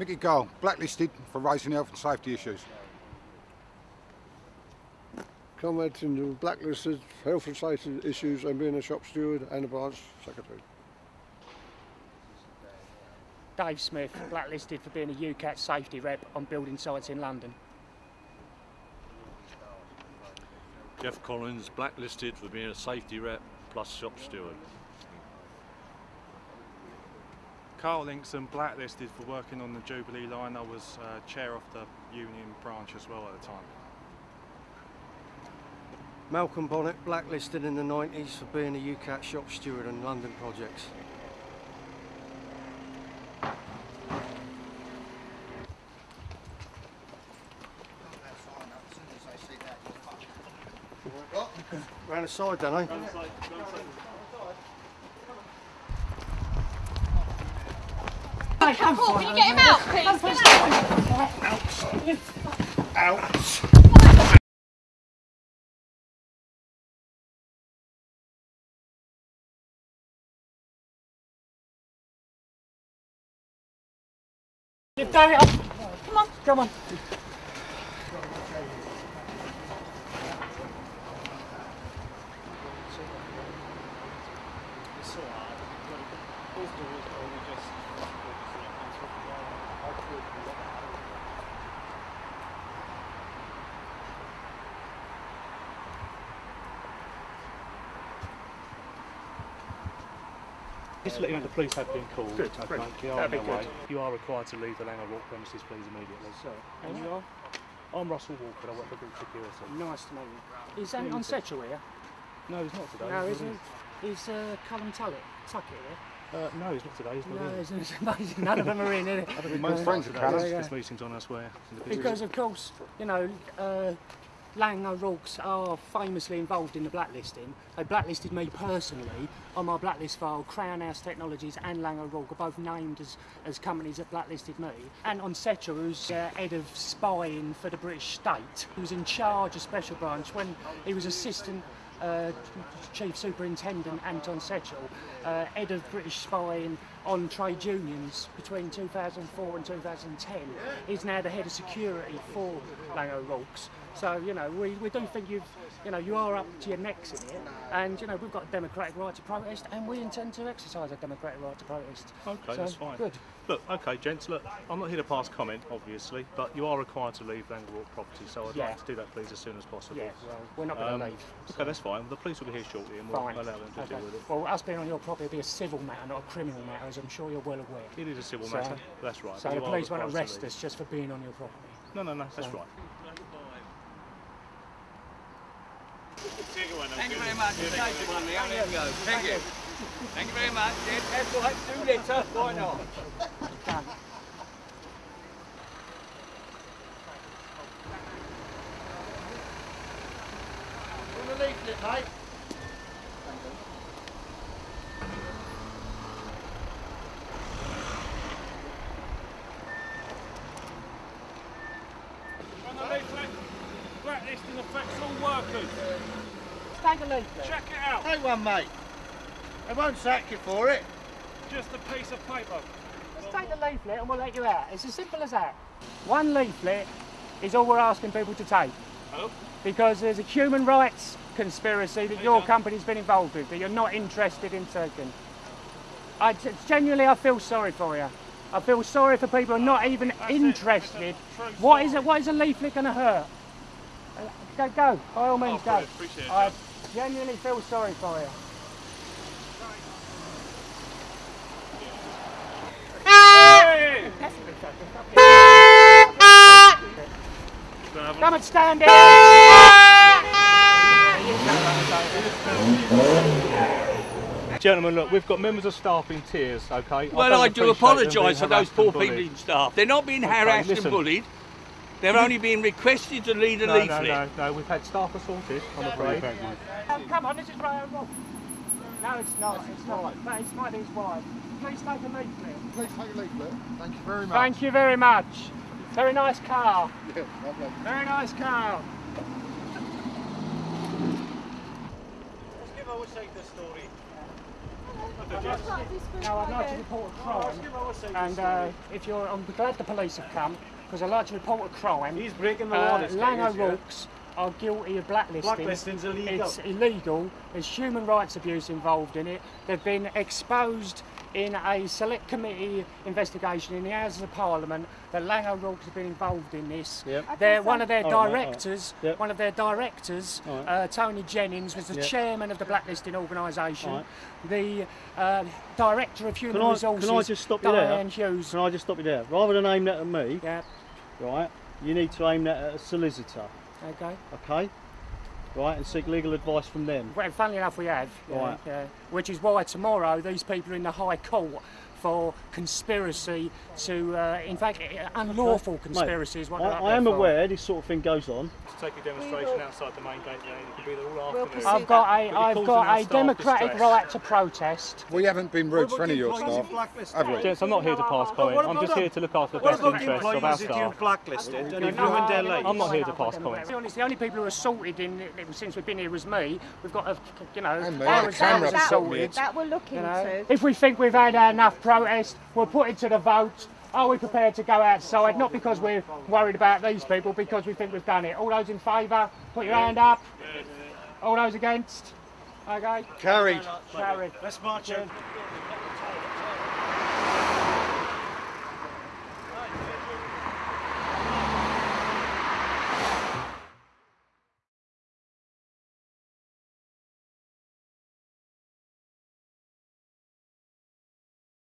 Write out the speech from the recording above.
Mickey Cole, blacklisted for raising health and safety issues. Come in blacklisted health and safety issues and being a shop steward and a branch secretary. Dave Smith, blacklisted for being a UCATT safety rep on building sites in London. Jeff Collins, blacklisted for being a safety rep plus shop steward. Carl Linkson, blacklisted for working on the Jubilee line. I was uh, chair of the union branch as well at the time. Malcolm Bonnet, blacklisted in the 90s for being a UCATT shop steward on London projects. Round the side, don't I? Paul, can you get him out, please? Ouch! You've done it. Come on. Come on. Just to let you know, the police have been called. Good, okay, brilliant. they are on their way. You are required to leave the Laing O'Rourke premises, please, immediately. So, and you are? I'm Russell Walker, I work for Group Security. Nice to meet you. Is Anton Setchell here? No, he's not today. No, he's isn't he? Is uh, Callum Tullett, Tuckett here? Uh, no, he's not today. He's not No, in. isn't amazing? None of them are in, is it? I think Most we've friends are today. Callum. This- Yeah, meeting's on elsewhere. in. Because of course, you know, uh, Laing are famously involved in the blacklisting. They blacklisted me personally on my blacklist file. Crown House Technologies and Laing are both named as, as companies that blacklisted me. Anton Setchell, who's uh, head of spying for the British state, who was in charge of Special Branch when he was assistant uh, Chief Superintendent Anton Setchell, uh, head of British spying on trade unions between 2004 and 2010. He's now the head of security for Laing O'Rourke's. So, you know, we, we do think you've, you know, you are up to your necks in it. And, you know, we've got a democratic right to protest and we intend to exercise a democratic right to protest. Okay, So, that's fine. Good. Look, okay, gents, look, I'm not here to pass comment, obviously, but you are required to leave Walk property, so I'd Yeah. like to do that, please, as soon as possible. Yeah, well, we're not going to Um, leave. Okay, that's fine. The police will be here shortly and we'll Fine. allow them to Okay. deal with it. Well, us being on your property will be a civil matter, not a criminal matter, as I'm sure you're well aware. It is a civil So- matter, that's right. So but the you are police won't required to arrest leave. us just for being on your property. No, no, no, that's So- right. Thank you very much. Take the one there. There you go. Thank you. Thank you very much. Yes, that's all right. Do litter. Why not? On the leaflet, mate. On the leaflet, blacklisting affects all workers. Take a leaflet. Check it out. Take one, mate. They won't sack you for it. Just a piece of paper. Just take the leaflet and we'll let you out. It's as simple as that. One leaflet is all we're asking people to take. Oh. Because there's a human rights conspiracy that your company's been involved with that you're not interested in taking. I genuinely, I feel sorry for you. I feel sorry for people who are not even That's interested. What is it? What is a leaflet going to hurt? Uh, Go, go. By all means, go. Appreciate it, I genuinely feel sorry for you. Come and stand down. Gentlemen, look, we've got members of staff in tears, okay? Well, don't I do apologise for those poor people in staff. They're not being harassed listen. and bullied. They're only being requested to lead a No, no, leaflet. no, no, we've had staff assaulted, I'm afraid. Um, come on, this is right wrong. No, it's not. It's not. But it's my his wife. Please take a leaflet. Please take a leaflet. Thank you very much. Thank you very much. Very nice car. Yeah, lovely. Very nice car. Let's give our side the story. Now I'd like to report a crime, and uh, if you're, I'm glad the police have come because I'd like to report a crime. He's breaking the law. Uh, this Laing is, yeah. Are guilty of blacklisting. Blacklisting's illegal. It's illegal. There's human rights abuse involved in it. They've been exposed in a select committee investigation in the Houses of Parliament that Laing O'Rourke's have been involved in this. Yep. They're one of their right, all right. directors. Yep. One of their directors, right. uh, Tony Jennings, was the Yep. chairman of the blacklisting organisation. Right. The uh, director of human Can I, resources, can I just stop you there? Hughes. Can I just stop you there? Rather than aim that at me, right, you need to aim that at a solicitor, Okay. okay? Right, and seek legal advice from them. Well, funnily enough, we have. Yeah, Right. yeah. Which is why tomorrow these people are in the High Court for conspiracy to, uh, in fact, unlawful conspiracy is what I, I am for. aware this sort of thing goes on. To take a demonstration outside the main gate you can be there all We'll afternoon. I've got a, But you're I've got a democratic distress. right to protest. We haven't been rude to any of your staff, have we? Gents, I'm not here to pass comment. I'm just here to look after the best interests of our staff. you've blacklisted and No, you've their no. I'm not here to pass no, comment. To be honest, the only people who are assaulted in since we've been here was me. We've got a, you know, And me, I the camera that- assaulted. That we'll look You into. know, if we think we've had enough protest, we'll put it to the vote. Are we prepared to go outside? Not because we're worried about these people, because we think we've done it. All those in favour, put your hand up. All those against? Okay. Carried. Carried. Let's march in.